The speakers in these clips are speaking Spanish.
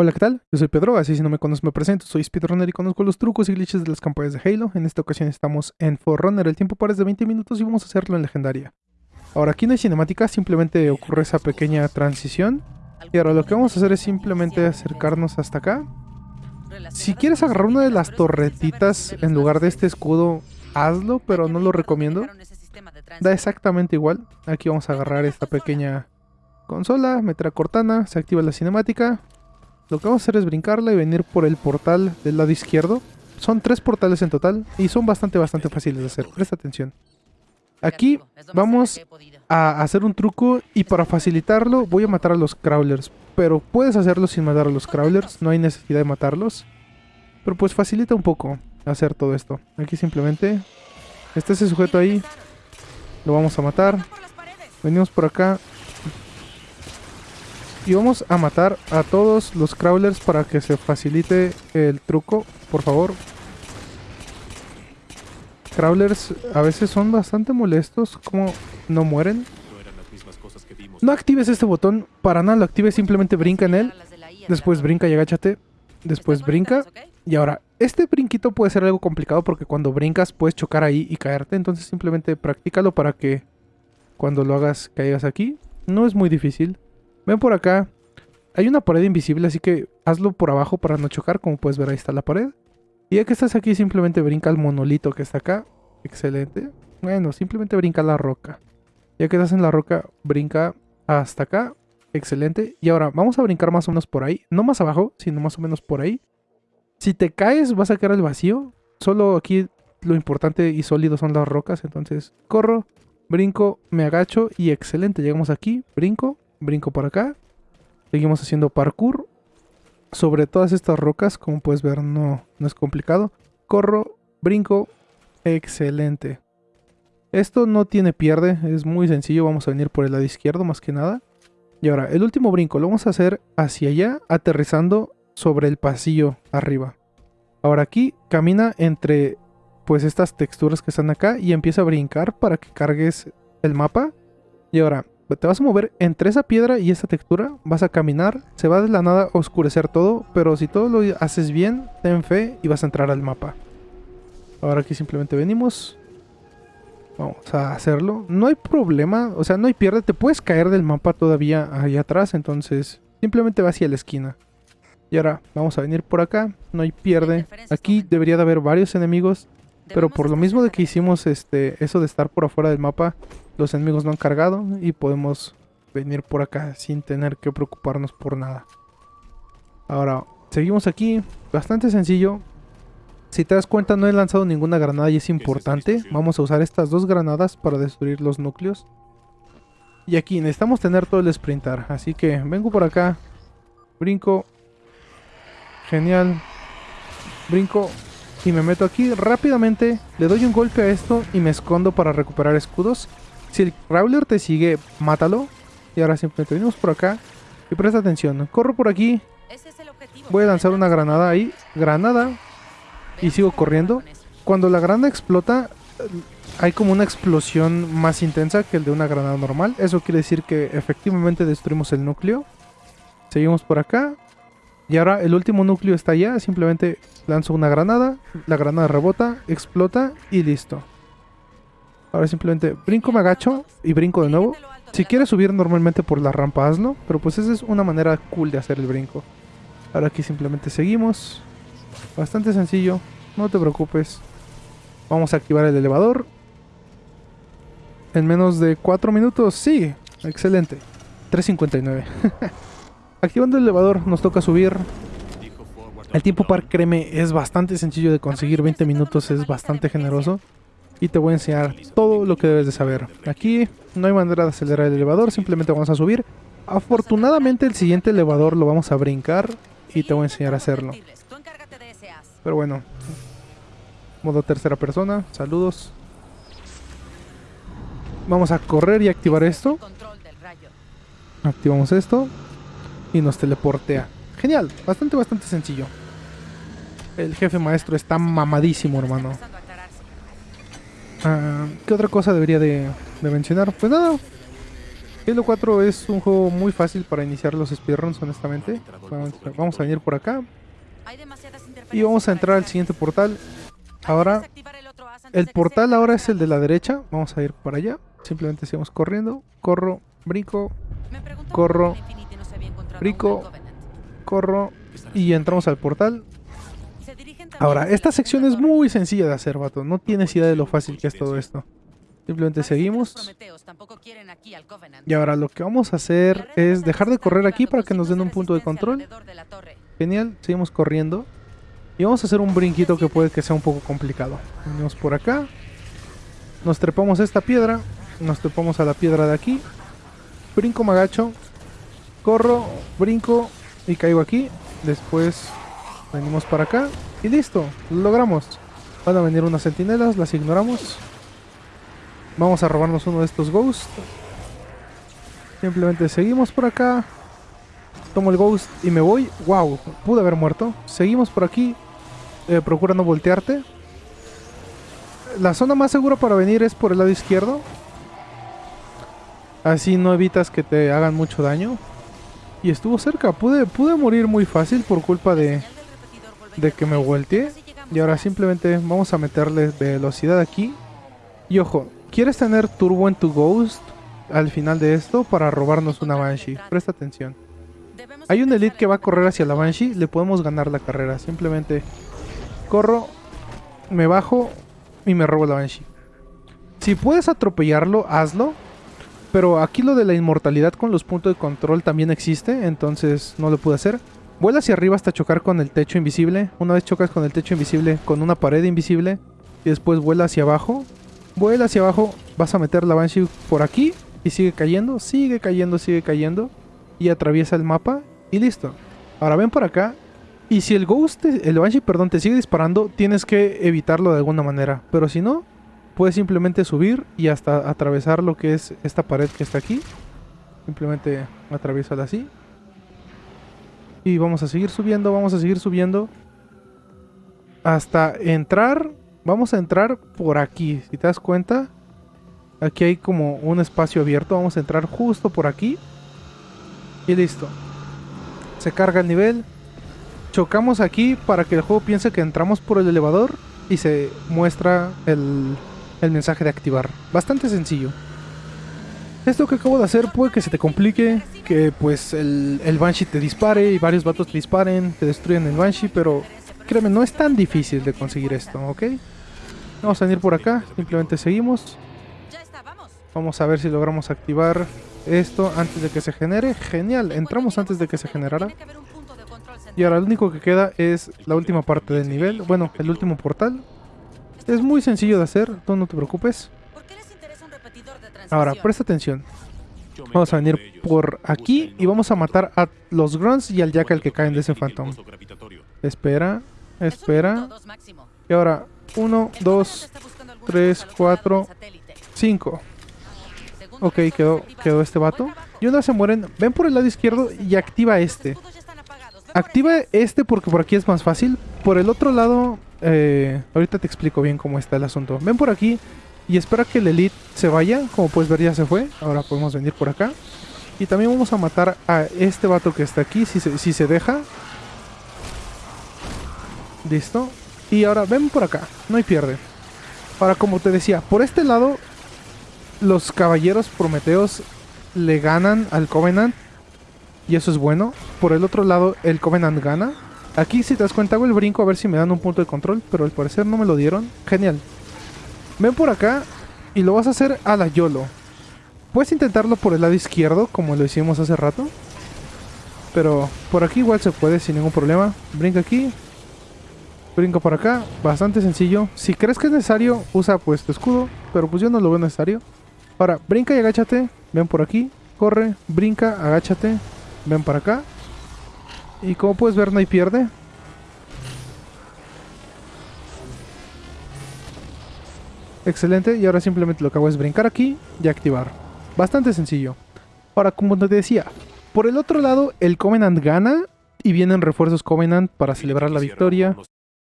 Hola, ¿qué tal? Yo soy Pedro, así si no me conoces me presento, soy speedrunner y conozco los trucos y glitches de las campañas de Halo. En esta ocasión estamos en Forerunner, el tiempo para es de 20 minutos y vamos a hacerlo en Legendaria. Ahora aquí no hay cinemática, simplemente ocurre esa pequeña transición. Y ahora lo que vamos a hacer es simplemente acercarnos hasta acá. Si quieres agarrar una de las torretitas en lugar de este escudo, hazlo, pero no lo recomiendo. Da exactamente igual. Aquí vamos a agarrar esta pequeña consola, meter a Cortana, se activa la cinemática, lo que vamos a hacer es brincarla y venir por el portal del lado izquierdo. Son tres portales en total y son bastante, bastante fáciles de hacer. Presta atención. Aquí vamos a hacer un truco y para facilitarlo voy a matar a los crawlers. Pero puedes hacerlo sin matar a los crawlers, no hay necesidad de matarlos. Pero pues facilita un poco hacer todo esto. Aquí simplemente está ese sujeto ahí. Lo vamos a matar. Venimos por acá y vamos a matar a todos los crawlers para que se facilite el truco, por favor. Crawlers a veces son bastante molestos, como no mueren. No actives este botón, para nada lo actives, simplemente brinca en él. Después brinca y agáchate. Después brinca. Y ahora, este brinquito puede ser algo complicado porque cuando brincas puedes chocar ahí y caerte. Entonces simplemente practícalo para que cuando lo hagas caigas aquí. No es muy difícil. Ven por acá. Hay una pared invisible, así que hazlo por abajo para no chocar. Como puedes ver, ahí está la pared. Y ya que estás aquí, simplemente brinca el monolito que está acá. Excelente. Bueno, simplemente brinca la roca. Ya que estás en la roca, brinca hasta acá. Excelente. Y ahora vamos a brincar más o menos por ahí. No más abajo, sino más o menos por ahí. Si te caes, vas a caer al vacío. Solo aquí lo importante y sólido son las rocas. Entonces, corro, brinco, me agacho y excelente. Llegamos aquí, brinco, Brinco por acá. Seguimos haciendo parkour. Sobre todas estas rocas, como puedes ver, no, no es complicado. Corro, brinco. Excelente. Esto no tiene pierde, es muy sencillo. Vamos a venir por el lado izquierdo más que nada. Y ahora, el último brinco lo vamos a hacer hacia allá, aterrizando sobre el pasillo arriba. Ahora aquí camina entre pues estas texturas que están acá y empieza a brincar para que cargues el mapa. Y ahora, te vas a mover entre esa piedra y esa textura, vas a caminar, se va de la nada a oscurecer todo, pero si todo lo haces bien, ten fe y vas a entrar al mapa. Ahora aquí simplemente venimos. Vamos a hacerlo. No hay problema, o sea, no hay pierde, te puedes caer del mapa todavía ahí atrás, entonces simplemente va hacia la esquina. Y ahora vamos a venir por acá, no hay pierde. Aquí debería de haber varios enemigos, pero por lo mismo de que hicimos este eso de estar por afuera del mapa, los enemigos no han cargado y podemos venir por acá sin tener que preocuparnos por nada. Ahora, seguimos aquí. Bastante sencillo. Si te das cuenta no he lanzado ninguna granada y es importante. Vamos a usar estas dos granadas para destruir los núcleos. Y aquí necesitamos tener todo el sprintar. Así que vengo por acá. Brinco. Genial. Brinco. Y me meto aquí rápidamente. Le doy un golpe a esto y me escondo para recuperar escudos. Si el Crawler te sigue, mátalo. Y ahora simplemente venimos por acá. Y presta atención. Corro por aquí. Voy a lanzar una granada ahí. Granada. Y sigo corriendo. Cuando la granada explota, hay como una explosión más intensa que el de una granada normal. Eso quiere decir que efectivamente destruimos el núcleo. Seguimos por acá. Y ahora el último núcleo está allá. Simplemente lanzo una granada. La granada rebota, explota y listo. Ahora simplemente brinco, me agacho y brinco de nuevo. Si quieres subir normalmente por la rampa, hazlo. Pero pues esa es una manera cool de hacer el brinco. Ahora aquí simplemente seguimos. Bastante sencillo. No te preocupes. Vamos a activar el elevador. En menos de 4 minutos. Sí, excelente. 3.59. Activando el elevador nos toca subir. El tiempo par, créeme, es bastante sencillo de conseguir. 20 minutos es bastante generoso y te voy a enseñar todo lo que debes de saber. Aquí no hay manera de acelerar el elevador, simplemente vamos a subir. Afortunadamente el siguiente elevador lo vamos a brincar y te voy a enseñar a hacerlo. Pero bueno, modo tercera persona, saludos. Vamos a correr y activar esto. Activamos esto y nos teleportea. Genial, bastante, bastante sencillo. El jefe maestro está mamadísimo, hermano. Ah, ¿Qué otra cosa debería de, mencionar? Pues nada. Halo 4 es un juego muy fácil para iniciar los speedruns, honestamente. Vamos a venir por acá. Y vamos a entrar al siguiente portal. Ahora, el portal ahora es el de la derecha. Vamos a ir para allá. Simplemente seguimos corriendo. Corro, brinco, corro, brinco, corro y entramos al portal. Ahora, esta sección es muy sencilla de hacer, vato. No tienes idea de lo fácil que es todo esto. Simplemente seguimos. Y ahora lo que vamos a hacer es dejar de correr aquí para que nos den un punto de control. Genial, seguimos corriendo. Y vamos a hacer un brinquito que puede que sea un poco complicado. Venimos por acá. Nos trepamos a esta piedra. Nos trepamos a la piedra de aquí. Brinco, me agacho. Corro, brinco y caigo aquí. Después venimos para acá. Y listo, lo logramos. Van a venir unas sentinelas, las ignoramos. Vamos a robarnos uno de estos ghosts. Simplemente seguimos por acá. Tomo el ghost y me voy. Wow, pude haber muerto. Seguimos por aquí. Eh, procura no voltearte. La zona más segura para venir es por el lado izquierdo. Así no evitas que te hagan mucho daño. Y estuvo cerca. Pude, pude morir muy fácil por culpa de, de que me volteé. Y ahora simplemente vamos a meterle velocidad aquí. Y ojo, ¿Quieres tener turbo en tu Ghost al final de esto para robarnos una Banshee? Presta atención. Hay un Elite que va a correr hacia la Banshee, le podemos ganar la carrera. Simplemente corro, me bajo y me robo la Banshee. Si puedes atropellarlo, hazlo. Pero aquí lo de la inmortalidad con los puntos de control también existe, entonces no lo pude hacer. Vuela hacia arriba hasta chocar con el techo invisible. Una vez chocas con el techo invisible, con una pared invisible, y después vuela hacia abajo Vuela hacia abajo, vas a meter la Banshee por aquí y sigue cayendo, sigue cayendo, sigue cayendo y atraviesa el mapa y listo. Ahora ven por acá y si el Ghost, el Banshee, perdón, te sigue disparando, tienes que evitarlo de alguna manera. Pero si no, puedes simplemente subir y hasta atravesar lo que es esta pared que está aquí. Simplemente atraviesala así. Y vamos a seguir subiendo, vamos a seguir subiendo. Hasta entrar Vamos a entrar por aquí, si te das cuenta. Aquí hay como un espacio abierto. Vamos a entrar justo por aquí. Y listo. Se carga el nivel. Chocamos aquí para que el juego piense que entramos por el elevador. Y se muestra el, el mensaje de activar. Bastante sencillo. Esto que acabo de hacer puede que se te complique, que pues el, Banshee te dispare y varios vatos te disparen, te destruyen el Banshee, pero créeme, no es tan difícil de conseguir esto, ¿ok? Vamos a venir por acá, simplemente seguimos. Vamos a ver si logramos activar esto antes de que se genere. Genial, entramos antes de que se generara. Y ahora lo único que queda es la última parte del nivel. Bueno, el último portal. Es muy sencillo de hacer, tú no te preocupes. Ahora, presta atención. Vamos a venir por aquí y vamos a matar a los Grunts y al Jackal que caen de ese Phantom. Espera, espera. Y ahora, 1, 2, 3, 4, 5. Ok, quedó, quedó este vato. Y una vez se mueren, ven por el lado izquierdo y activa este. Activa este porque por aquí es más fácil. Por el otro lado, eh, ahorita te explico bien cómo está el asunto. Ven por aquí y espera que el Elite se vaya. Como puedes ver ya se fue. Ahora podemos venir por acá. Y también vamos a matar a este vato que está aquí si se, si se deja. Listo. Y ahora ven por acá, no hay pierde. Ahora, como te decía, por este lado, los caballeros prometeos le ganan al Covenant. Y eso es bueno. Por el otro lado, el Covenant gana. Aquí, si te das cuenta, hago el brinco a ver si me dan un punto de control. Pero al parecer no me lo dieron. Genial. Ven por acá y lo vas a hacer a la YOLO. Puedes intentarlo por el lado izquierdo, como lo hicimos hace rato. Pero por aquí igual se puede sin ningún problema. Brinca aquí, Brinco por acá, bastante sencillo. Si crees que es necesario, usa pues tu escudo, pero pues yo no lo veo necesario. Ahora, brinca y agáchate, ven por aquí, corre, brinca, agáchate, ven para acá. Y como puedes ver, no hay pierde. Excelente, y ahora simplemente lo que hago es brincar aquí y activar. Bastante sencillo. Ahora, como te decía, por el otro lado, el Covenant gana y vienen refuerzos Covenant para celebrar la victoria.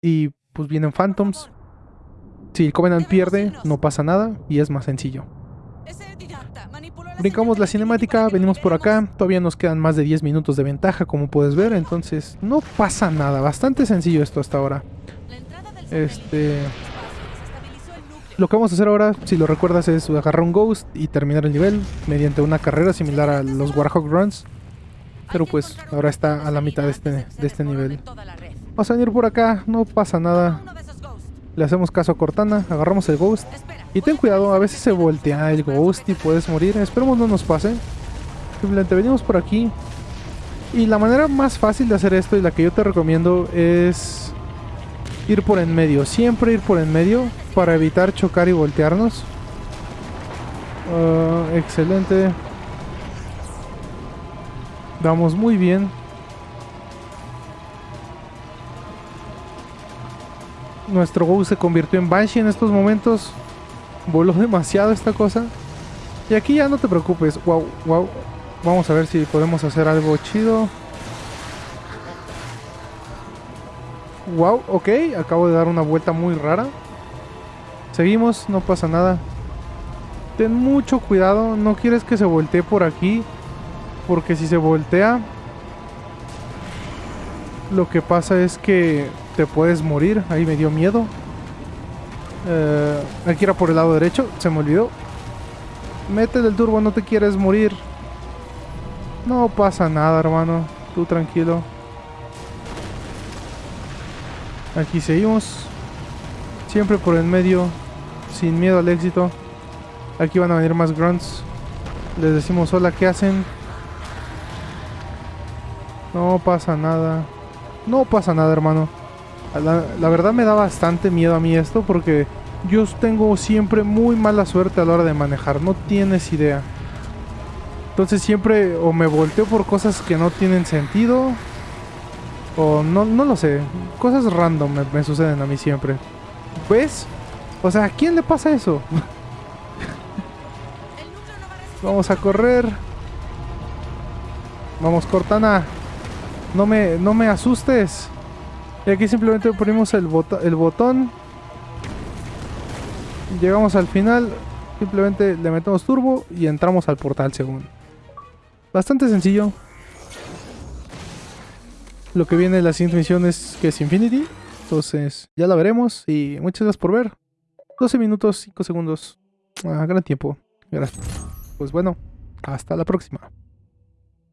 Y pues vienen Phantoms. Si el Covenant pierde, no pasa nada y es más sencillo. Brincamos la cinemática, venimos por acá. Todavía nos quedan más de 10 minutos de ventaja, como puedes ver. Entonces, no pasa nada. Bastante sencillo esto hasta ahora. Este... Lo que vamos a hacer ahora, si lo recuerdas, es agarrar un Ghost y terminar el nivel mediante una carrera similar a los Warhawk Runs. Pero pues, ahora está a la mitad de este, de este nivel. Vamos a venir por acá, no pasa nada. Le hacemos caso a Cortana, agarramos el Ghost. Y ten cuidado, a veces se voltea el Ghost y puedes morir. Esperemos no nos pase. Simplemente venimos por aquí. Y la manera más fácil de hacer esto y la que yo te recomiendo es ir por en medio. Siempre ir por en medio para evitar chocar y voltearnos. Ah, excelente. Vamos muy bien. Nuestro Go se convirtió en Banshee en estos momentos. Voló demasiado esta cosa. Y aquí ya no te preocupes. Wow, wow. Vamos a ver si podemos hacer algo chido. Wow, ok. Acabo de dar una vuelta muy rara. Seguimos, no pasa nada. Ten mucho cuidado. No quieres que se voltee por aquí. Porque si se voltea... Lo que pasa es que te puedes morir. Ahí me dio miedo. Eh, hay que ir a por el lado derecho. Se me olvidó. Mete del turbo, no te quieres morir. No pasa nada, hermano. Tú tranquilo. Aquí seguimos. Siempre por el medio. Sin miedo al éxito. Aquí van a venir más grunts. Les decimos hola, ¿qué hacen? No pasa nada. No pasa nada, hermano. La, verdad me da bastante miedo a mí esto porque yo tengo siempre muy mala suerte a la hora de manejar. No tienes idea. Entonces siempre o me volteo por cosas que no tienen sentido. O no, no lo sé. Cosas random me, suceden a mí siempre. ¿Ves? O sea, ¿a quién le pasa eso? Vamos a correr. Vamos, Cortana. No me, no me asustes. Y aquí simplemente ponemos el, el botón. Llegamos al final. Simplemente le metemos turbo y entramos al portal según. Bastante sencillo. Lo que viene en la siguiente misión es que es Infinity. Entonces ya la veremos y muchas gracias por ver. 12 minutos, 5 segundos. Ah, gran tiempo. Gracias. Pues bueno, hasta la próxima.